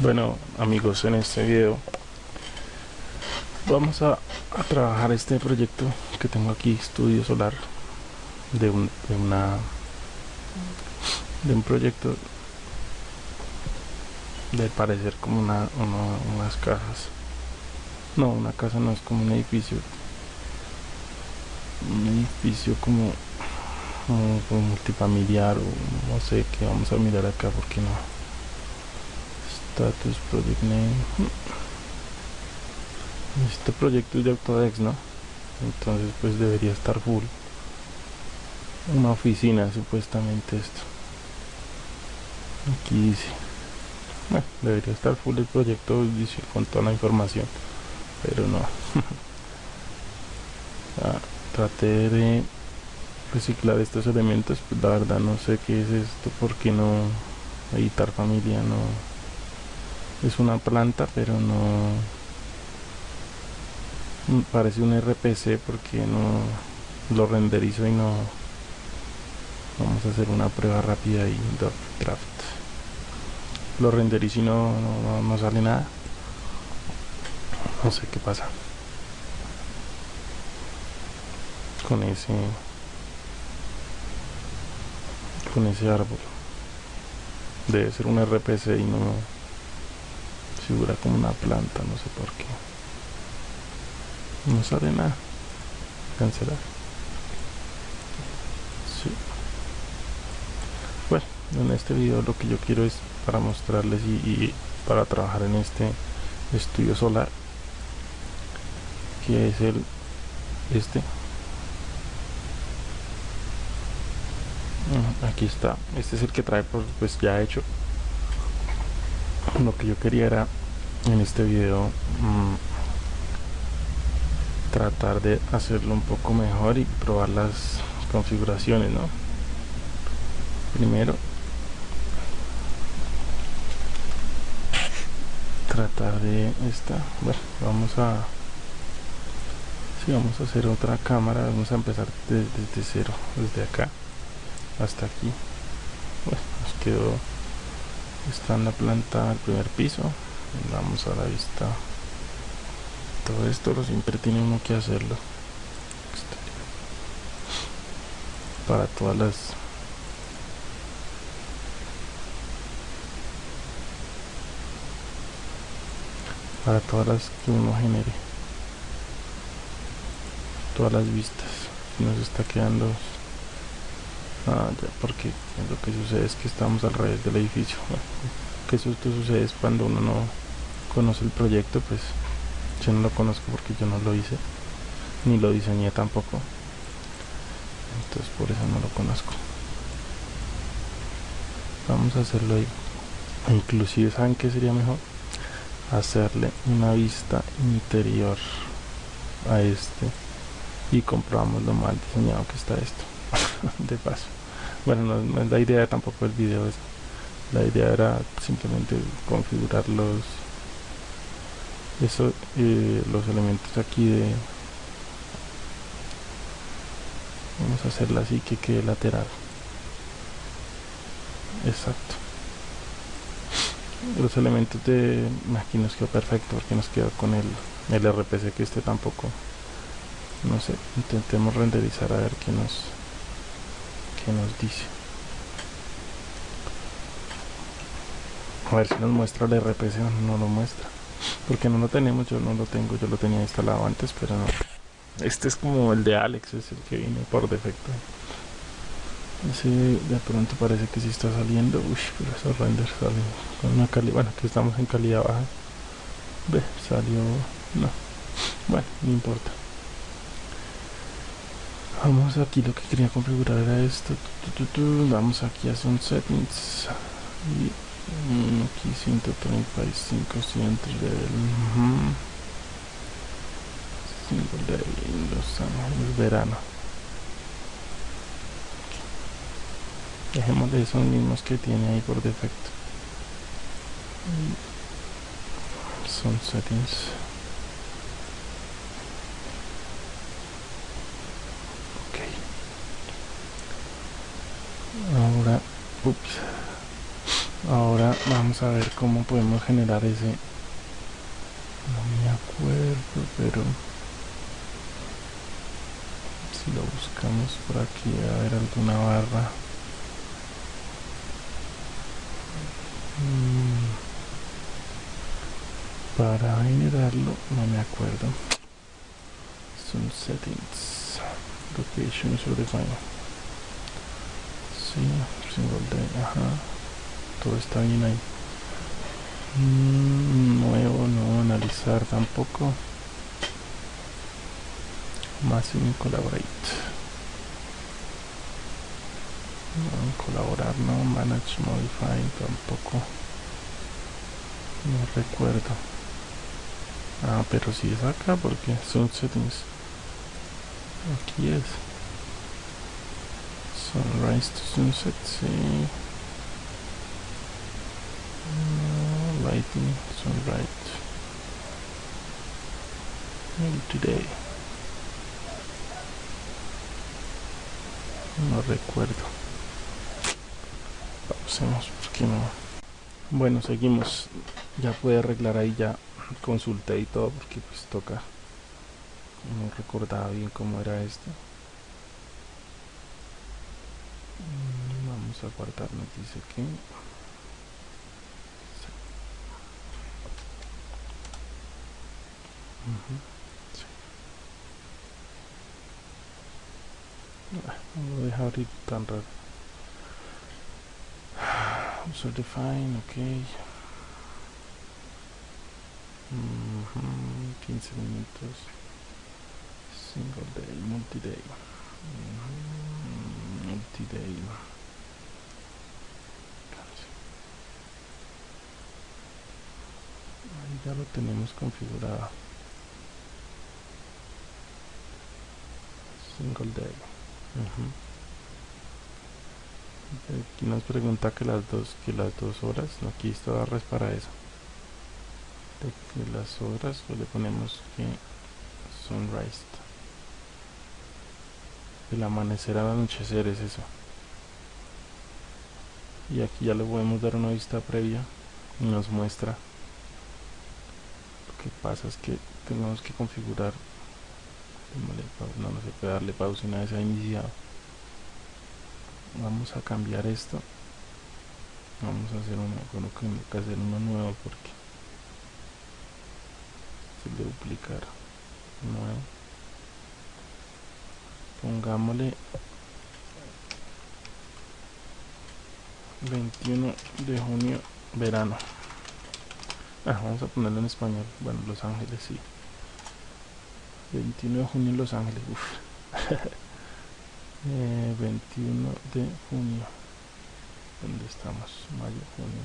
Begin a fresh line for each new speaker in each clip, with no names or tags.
Bueno amigos, en este video vamos a, trabajar este proyecto que tengo aquí, estudio solar de, un, de una de un proyecto de parecer como una, una, unas casas no, una casa no es como un edificio. Un edificio como, como, como multifamiliar o no sé qué vamos a mirar acá porque no status project name. Este proyecto es de Autodex no entonces pues debería estar full. Una oficina supuestamente esto. Aquí dice. Bueno, debería estar full el proyecto dice, con toda la información. Pero no. Ah, traté de reciclar estos elementos pues la verdad no sé qué es esto porque no editar familia no es una planta pero no parece un RPC porque no lo renderizo y no vamos a hacer una prueba rápida y draft lo renderizo y no, no, no sale nada. No sé qué pasa con ese con ese árbol. Debe ser un RPC y no figura como una planta, no sé por qué. No sale nada. Cancelar. Sí. Bueno, en este video lo que yo quiero es para mostrarles y, para trabajar en este estudio solar que es el este aquí está este es el que trae pues ya hecho lo que yo quería era en este video mmm, tratar de hacerlo un poco mejor y probar las configuraciones ¿no? primero tratar de esta bueno vamos a si vamos a hacer otra cámara vamos a empezar desde, cero desde acá hasta aquí bueno nos quedó está en la planta primer piso vamos a la vista. Todo esto lo siempre tiene uno que hacerlo. Para todas las para todas las que uno genere. Todas las vistas. Nos está quedando. Ah, ya, porque lo que sucede es que estamos al revés del edificio. que eso sucede es cuando uno no conoce el proyecto, pues yo no lo conozco porque yo no lo hice, ni lo diseñé tampoco. Entonces por eso no lo conozco. Vamos a hacerlo ahí. Inclusive, ¿saben qué sería mejor? Hacerle una vista interior a este y comprobamos lo mal diseñado que está esto de paso bueno no, es la idea tampoco el video la idea era simplemente configurar los eso eh, los elementos aquí de vamos a hacerla así que quede lateral. Exacto. Los elementos de aquí nos quedó perfecto porque nos quedó con el, el RPC que este tampoco. No sé intentemos renderizar a ver qué nos nos dice a ver si nos muestra el RPC o no lo muestra. Porque no lo tenemos, yo no lo tengo, yo lo tenía instalado antes pero no. Este es como el de Alex, es el que viene por defecto. Ese de pronto parece que si está saliendo. Uy, pero esos renders salen con una calidad, bueno que estamos en calidad baja. Ve, salió, no. Bueno, no importa. Vamos aquí lo que quería configurar era esto. Vamos aquí a son settings y aquí 135 siempre del de Los Ángeles verano. Dejémosle esos mismos que tiene ahí por defecto. Son settings. Ahora vamos a ver cómo podemos generar ese. No me acuerdo pero si lo buscamos por aquí a ver alguna barra. Mm. para generarlo no me acuerdo. Son settings. Location is defined sí single day ajá todo está bien ahí. Mm, nuevo no analizar tampoco. Máximo collaborate no, colaborar no manage modify tampoco. No recuerdo. Ah pero si es acá porque son settings. Aquí es. Sunrise to sunset sí lighting sunlight. Today. No recuerdo. Pausemos porque no bueno seguimos. Ya puede arreglar ahí ya consulté y todo porque pues toca. No recordaba bien cómo era esto. Mm, vamos a guardar nos dice que No deja abrir tan raro. User define, ok. 15 minutos. Single day, multi-day. Multi-day. Ahí ya lo tenemos configurado. Single day aquí nos pregunta que las dos que las dos horas no aquí está barras para eso. De que las horas pues le ponemos que sunrise. El amanecer al anochecer es eso. Y aquí ya le podemos dar una vista previa y nos muestra. Lo que pasa es que tenemos que configurar no, se puede darle pausa una vez ha iniciado. Vamos a cambiar esto. Vamos a hacer uno bueno, que hacer uno nuevo porque se le duplicar nuevo. Pongámosle 21 de junio verano. Ah, vamos a ponerlo en español. Bueno Los Ángeles sí 21 de junio en Los Ángeles. Uf. eh, 21 de junio. ¿Dónde estamos? Mayo, junio.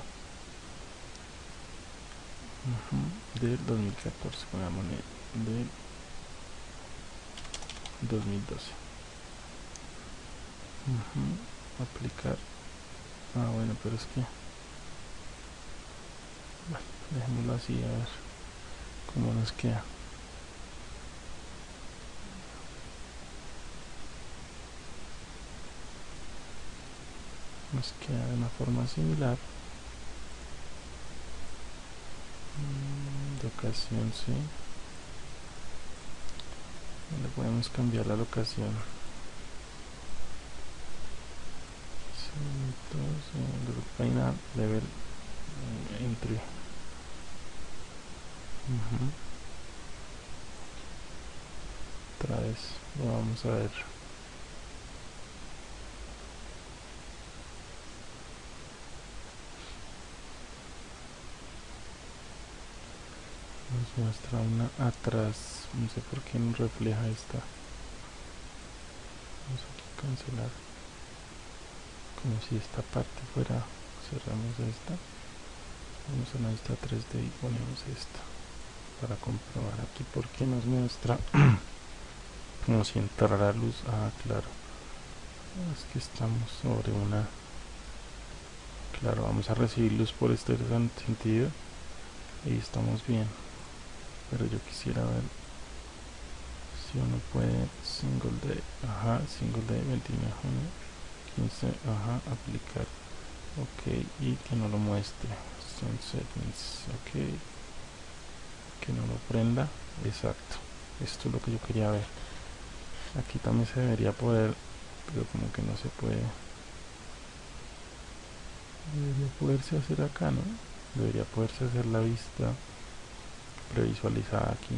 Uh -huh. Del 2014, pongámosle del 2012. Uh -huh. Aplicar. Ah, bueno, pero es que. Bueno, dejémoslo así a ver cómo nos queda. Nos queda de una forma similar. Mm, locación sí. Le podemos cambiar la locación. Group final level eh, entry. Otra vez lo vamos a ver muestra una atrás. No sé por qué no refleja esta. Vamos aquí a cancelar. Como si esta parte fuera cerramos esta. Vamos a vista 3D y ponemos esta. Para comprobar aquí porque nos muestra como si entrara luz. Ah claro. Es que estamos sobre una. Claro vamos a recibir luz por este sentido. Y estamos bien pero yo quisiera ver si uno puede single day ajá single day 29 de junio 15 ajá aplicar. Ok y que no lo muestre. Son settings ok. Que no lo prenda exacto. Esto es lo que yo quería ver. Aquí también se debería poder pero como que no se puede. Debería poderse hacer acá no debería poderse hacer la vista previsualizada aquí.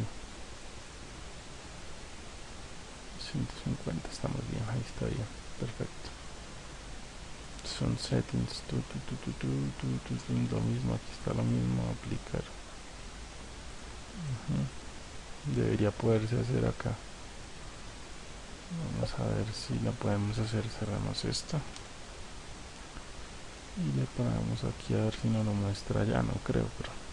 150 estamos bien ahí está bien perfecto. Son settings tu, tu, tu, lo mismo aquí está lo mismo aplicar. Debería poderse hacer acá. Vamos a ver si la podemos hacer cerramos esta y le ponemos aquí a ver si nos lo muestra ya no creo pero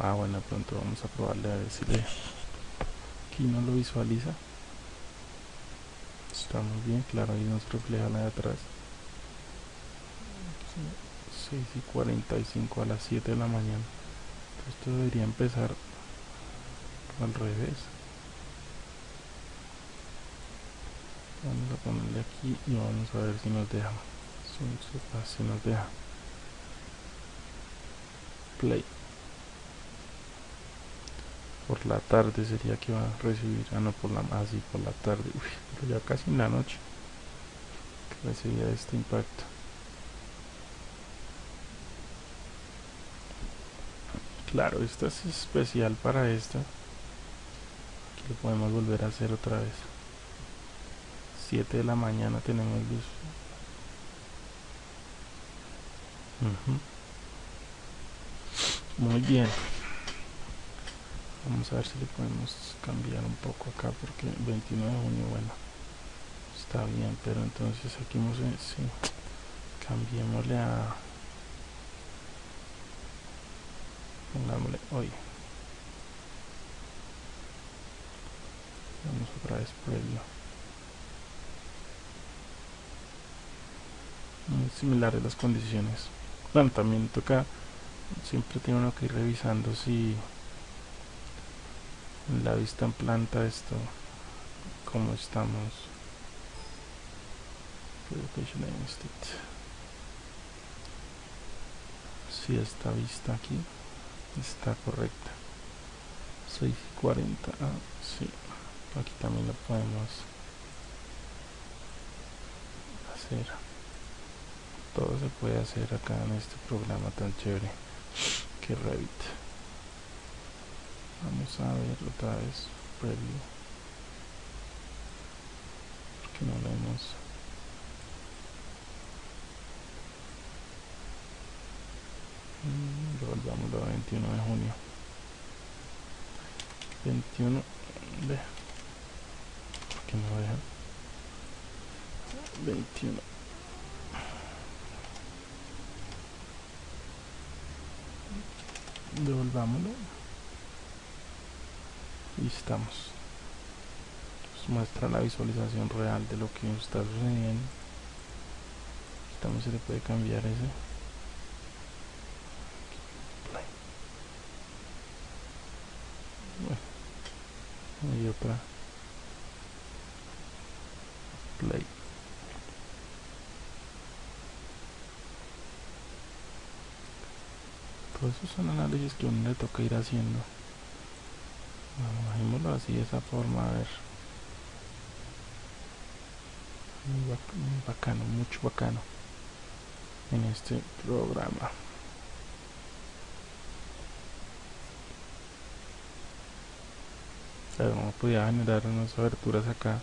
Ah, bueno, pronto vamos a probarle a ver si le... Aquí no lo visualiza. Estamos bien, claro, ahí nos refleja la de atrás. 6 y 45 a las 7 de la mañana. Esto debería empezar al revés. Vamos a ponerle aquí y vamos a ver si nos deja. Si nos deja. Play por la tarde sería que va a recibir ah no por la así ah, por la tarde. Uy, pero ya casi en la noche que recibía este impacto. Claro esta es especial para esta aquí lo podemos volver a hacer otra vez. 7 de la mañana tenemos luz. Uh muy bien vamos a ver si le podemos cambiar un poco acá porque 29 de junio bueno está bien pero entonces aquí vamos a sí, cambiémosle a pongámosle hoy. Vamos otra vez previo muy similares las condiciones. Bueno también toca siempre tiene uno que ir revisando si la vista en planta esto como estamos. Si esta vista aquí está correcta. 640 ah, sí. Aquí también lo podemos hacer. Todo se puede hacer acá en este programa tan chévere. Que Revit vamos a ver otra vez preview porque no lo hemos mm, volvamos a 21 de junio. 21 de porque no deja 21 devolvámoslo estamos. Nos muestra la visualización real de lo que está sucediendo. Estamos se le puede cambiar ese. Bueno y otra. Play. Todos esos son análisis que uno le toca ir haciendo bajémoslo así de esa forma a ver. Muy, bacano mucho bacano en este programa. Claro, no generar unas aberturas acá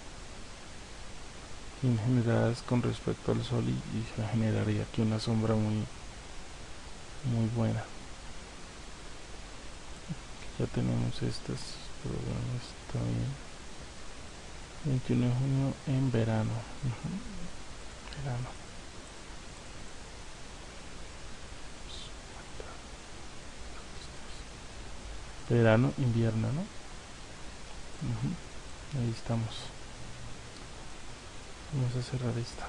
generadas con respecto al sol y, y se generaría aquí una sombra muy muy buena. Ya tenemos estas bien. 21 de junio en verano. Verano. Verano invierno no ahí estamos. Vamos a cerrar esta.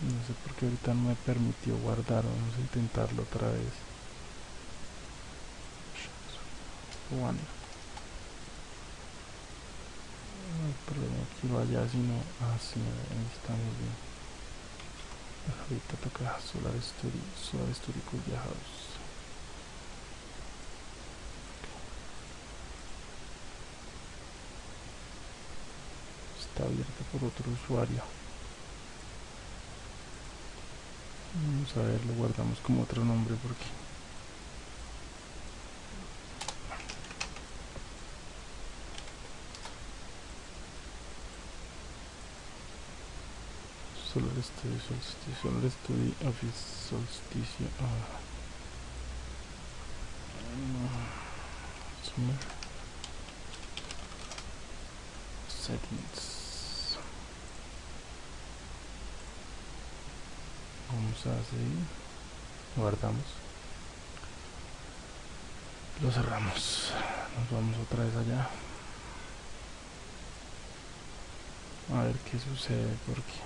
No sé por qué ahorita no me permitió guardar vamos a intentarlo otra vez. One problema que vaya sino así ahí estamos bien. Ahorita toca Solar Studio Solar Studio Cuya House está abierta por otro usuario. Vamos a ver lo guardamos como otro nombre porque Solar Studio Solsticio Solar Studio Office Solsticio ah. Summer Settings. Vamos a seguir. Guardamos. Lo cerramos. Nos vamos otra vez allá. A ver qué sucede porque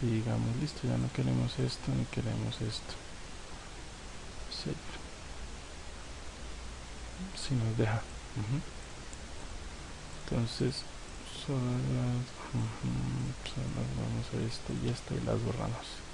si digamos listo ya no queremos esto ni queremos esto si nos deja. Entonces solo las, solo vamos a esto y esto y las borramos